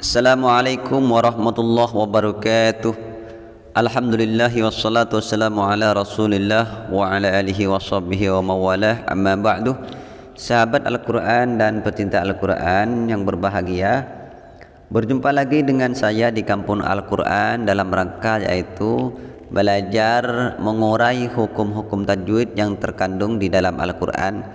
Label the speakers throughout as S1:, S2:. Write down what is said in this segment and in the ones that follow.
S1: Assalamualaikum warahmatullahi wabarakatuh. Alhamdulillah wassalatu wassalamu ala rasulillah wa ala alihi wa sahbihi wa mawalah. Amma ba'du. Sahabat Al-Quran dan pecinta Al-Quran yang berbahagia Berjumpa lagi dengan saya di Kampung Al-Quran dalam rangka yaitu Belajar mengurai hukum-hukum tajwid yang terkandung di dalam Al-Quran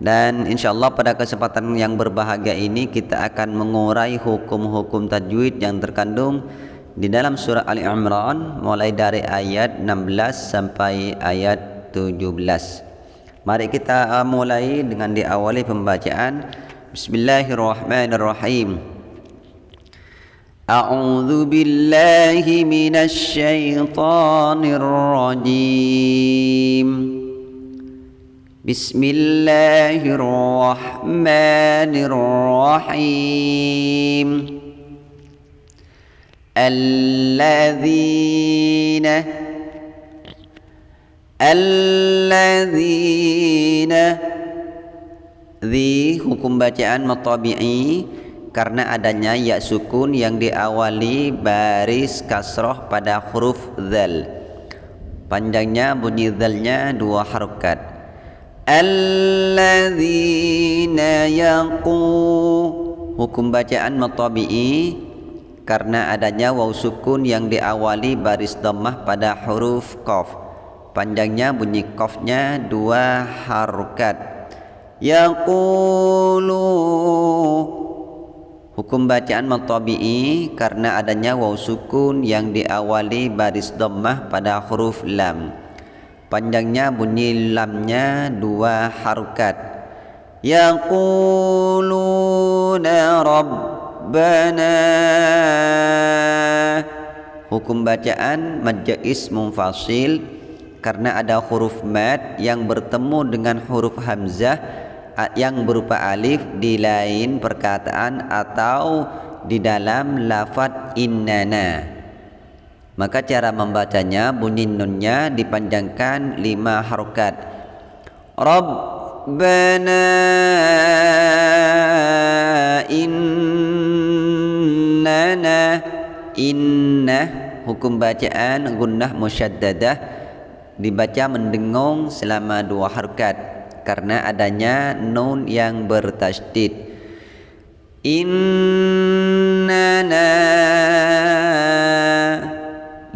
S1: dan insyaallah pada kesempatan yang berbahagia ini kita akan mengurai hukum-hukum tajwid yang terkandung di dalam surah Ali Imran mulai dari ayat 16 sampai ayat 17. Mari kita uh, mulai dengan diawali pembacaan Bismillahirrahmanirrahim. A'udzu billahi minasy syaithanir rajim. بسم الله الرحمن الرحيم الذين الذين ذي hukum bacaan matabi'i karena adanya ya sukun yang diawali baris kasroh pada huruf zal panjangnya bunyi zalnya dua harokat alladzina yaqu. Hukum bacaan matabi'i karena adanya waw sukun yang diawali baris dhammah pada huruf qaf. Panjangnya bunyi qafnya dua harokat. Yaqulu. Hukum bacaan matabi'i karena adanya waw sukun yang diawali baris dhammah pada huruf lam panjangnya bunyi lamnya dua harokat. Yaquluna rabbana. Hukum bacaan majais munfasil karena ada huruf mad yang bertemu dengan huruf hamzah yang berupa alif di lain perkataan atau di dalam lafad innana maka cara membacanya bunyi nunnya dipanjangkan lima harokat. Rabbana innana inna hukum bacaan gunnah musyaddadah dibaca mendengung selama dua harokat karena adanya nun yang bertasydid. Innana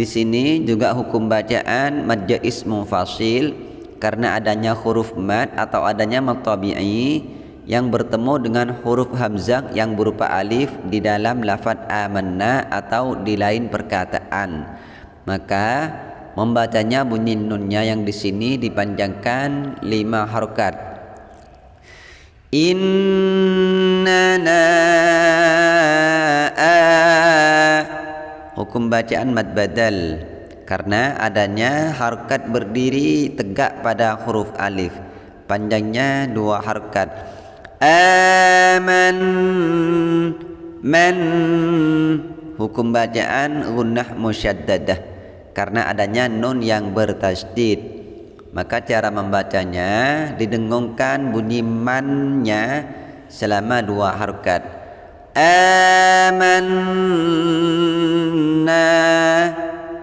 S1: di sini juga hukum bacaan mad jaiz munfasil karena adanya huruf mad atau adanya mad yang bertemu dengan huruf hamzah yang berupa alif di dalam lafaz amanna atau di lain perkataan. Maka membacanya bunyi nunnya yang di sini dipanjangkan lima harokat. Innana hukum bacaan mad badal karena adanya harkat berdiri tegak pada huruf alif. Panjangnya dua harkat. Aman man. Hukum bacaan gunnah musyaddadah. Karena adanya nun yang bertasydid. Maka cara membacanya didengungkan bunyi mannya selama dua harkat amanna.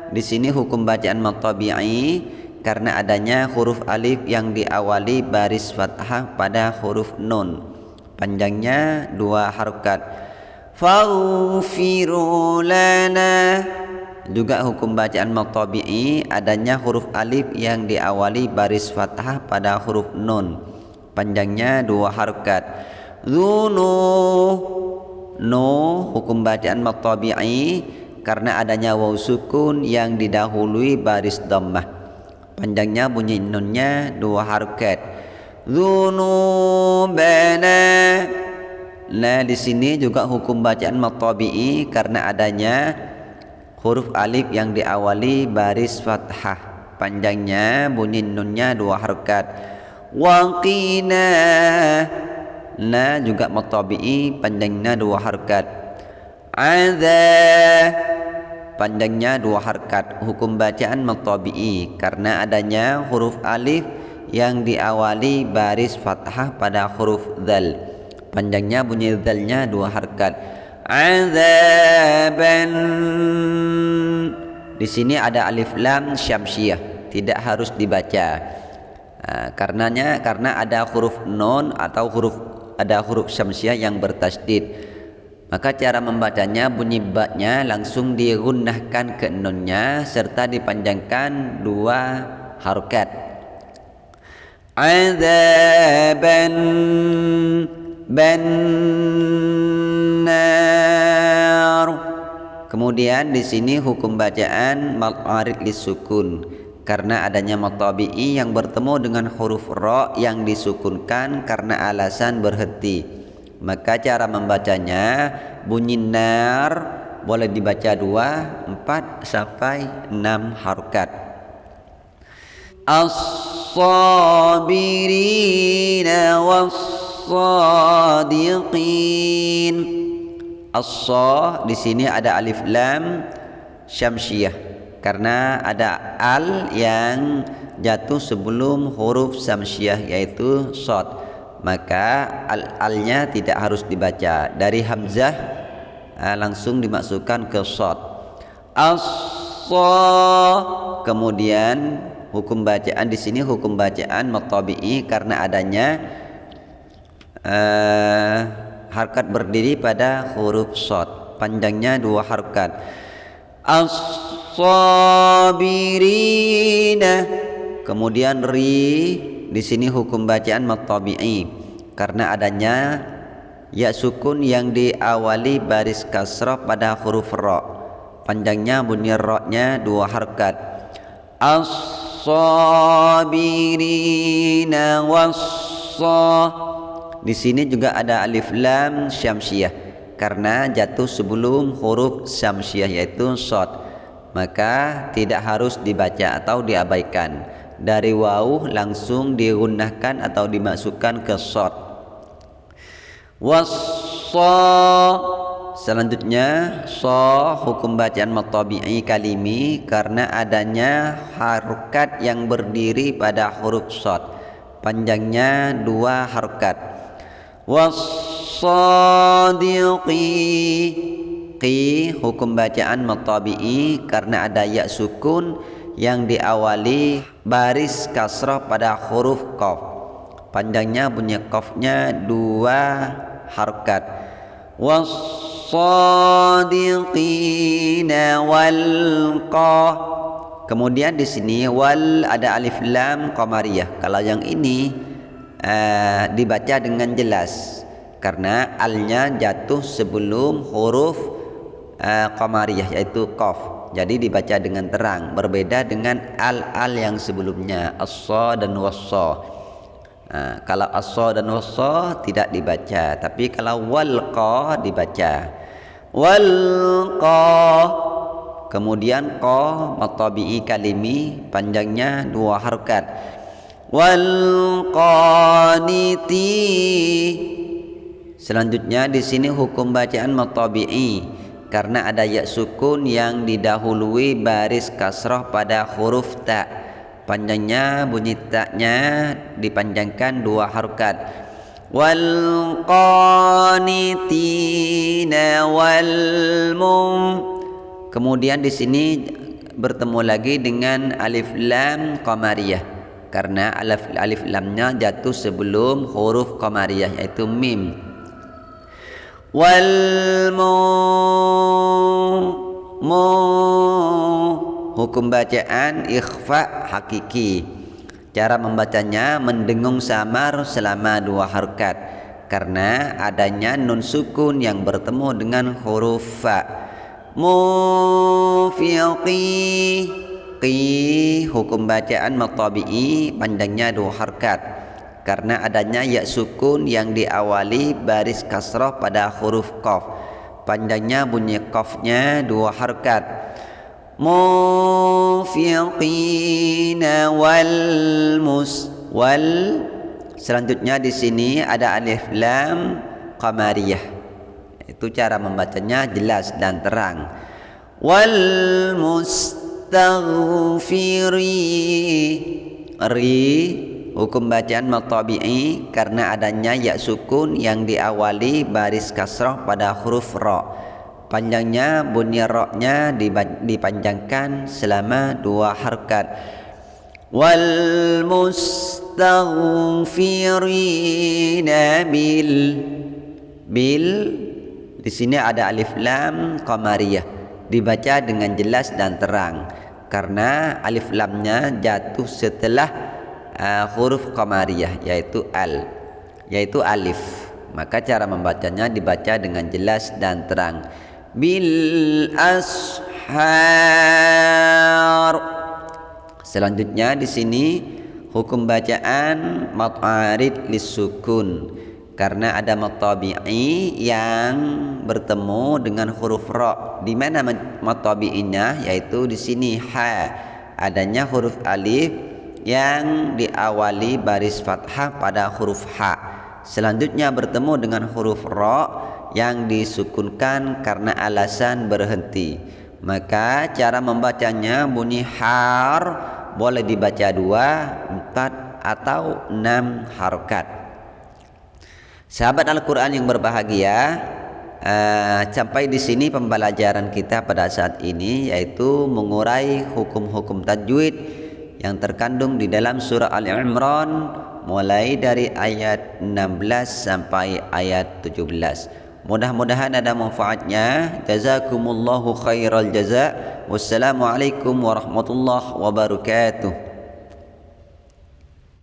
S1: Di sini hukum bacaan matabi'i karena adanya huruf alif yang diawali baris fathah pada huruf nun. Panjangnya dua harokat. Faghfiru lana. Juga hukum bacaan matabi'i adanya huruf alif yang diawali baris fathah pada huruf nun. Panjangnya dua harokat. Zunu no hukum bacaan matabi'i karena adanya waw sukun yang didahului baris dhammah. Panjangnya bunyi nunnya dua harokat. Dzunubana nah di sini juga hukum bacaan matabi'i karena adanya huruf alif yang diawali baris fathah. Panjangnya bunyi nunnya dua harokat. Waqina na juga matabi'i panjangnya dua harkat. Adza panjangnya dua harkat. Hukum bacaan matabi'i karena adanya huruf alif yang diawali baris fathah pada huruf dzal. Panjangnya bunyi dzalnya dua harkat. Azaban di sini ada alif lam syamsiah tidak harus dibaca. Uh, karenanya karena ada huruf non atau huruf ada huruf syamsiah yang bertasdid. Maka cara membacanya bunyi baknya langsung digunakan ke nonnya serta dipanjangkan dua harokat. Azaban benar kemudian di sini hukum bacaan ma'arid lisukun karena adanya matabi'i yang bertemu dengan huruf ra yang disukunkan karena alasan berhenti maka cara membacanya bunyi nar boleh dibaca dua, empat sampai enam harokat. As-sabirina was-sadiqin. as di sini ada alif lam syamsiyah karena ada al yang jatuh sebelum huruf syamsiyah yaitu shad maka al-alnya tidak harus dibaca. Dari hamzah uh, langsung dimasukkan ke shad as kemudian hukum bacaan di sini hukum bacaan matabi'i karena adanya uh, harkat berdiri pada huruf shad panjangnya dua harkat as-sabirina kemudian ri di sini hukum bacaan matabi'i karena adanya ya sukun yang diawali baris kasrah pada huruf ra. Panjangnya bunyi ra-nya dua harkat. As-sabirina was Di sini juga ada alif lam syamsiah karena jatuh sebelum huruf syamsiah yaitu shad. Maka tidak harus dibaca atau diabaikan. Dari waw langsung digunakan atau dimasukkan ke short wassa selanjutnya so hukum bacaan matabi'i kalimi karena adanya harokat yang berdiri pada huruf short panjangnya dua harokat wassadiqi qi hukum bacaan matabi'i karena ada ya sukun yang diawali baris kasrah pada huruf qaf. Panjangnya bunyi qafnya dua harkat. Was-sadiqina wal Kemudian di sini wal ada alif lam qamariyah. Kalau yang ini uh, dibaca dengan jelas karena alnya jatuh sebelum huruf uh, yaitu qaf. Jadi dibaca dengan terang berbeda dengan al-al yang sebelumnya as dan was nah, kalau as dan was tidak dibaca tapi kalau walqa dibaca. Walqa kemudian qa matabi'i kalimi panjangnya dua harkat. Walqaniti selanjutnya di sini hukum bacaan matabi'i karena ada ya sukun yang didahului baris kasroh pada huruf ta. Panjangnya bunyi taknya dipanjangkan dua harokat. Wal qanitina wal mum. Kemudian di sini bertemu lagi dengan alif lam qamariyah karena alif alif lamnya jatuh sebelum huruf qamariyah yaitu mim wal mu hukum bacaan ikhfa hakiki. Cara membacanya mendengung samar selama dua harkat. Karena adanya nun sukun yang bertemu dengan huruf fa. Mufiqi. Qi hukum bacaan matabi'i panjangnya dua harkat karena adanya ya sukun yang diawali baris kasroh pada huruf qaf. Panjangnya bunyi qafnya dua harkat. Mufiqina wal mus wal. Selanjutnya di sini ada alif lam qamariyah. Itu cara membacanya jelas dan terang. Wal mustaghfiri ri hukum bacaan matabi'i karena adanya ya sukun yang diawali baris kasrah pada huruf ra. Panjangnya bunyi ra-nya dipanjangkan selama dua harkat. Wal mustaghfirina bil bil di sini ada alif lam qamariyah dibaca dengan jelas dan terang karena alif lamnya jatuh setelah uh, huruf qamariyah yaitu al yaitu alif. Maka cara membacanya dibaca dengan jelas dan terang. Bil ashar. Selanjutnya di sini hukum bacaan mat'arid lisukun karena ada matabi'i yang bertemu dengan huruf ra. Di mana matabi'inya yaitu di sini ha. Adanya huruf alif yang diawali baris fathah pada huruf ha. Selanjutnya bertemu dengan huruf ra yang disukunkan karena alasan berhenti. Maka cara membacanya bunyi har boleh dibaca dua, empat atau enam harokat. Sahabat Al-Quran yang berbahagia, uh, sampai di sini pembelajaran kita pada saat ini yaitu mengurai hukum-hukum tajwid yang terkandung di dalam surah Al-Imran mulai dari ayat 16 sampai ayat 17. Mudah-mudahan ada manfaatnya. Jazakumullahu khairal jaza. Wassalamualaikum warahmatullahi wabarakatuh.